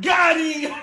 Got him!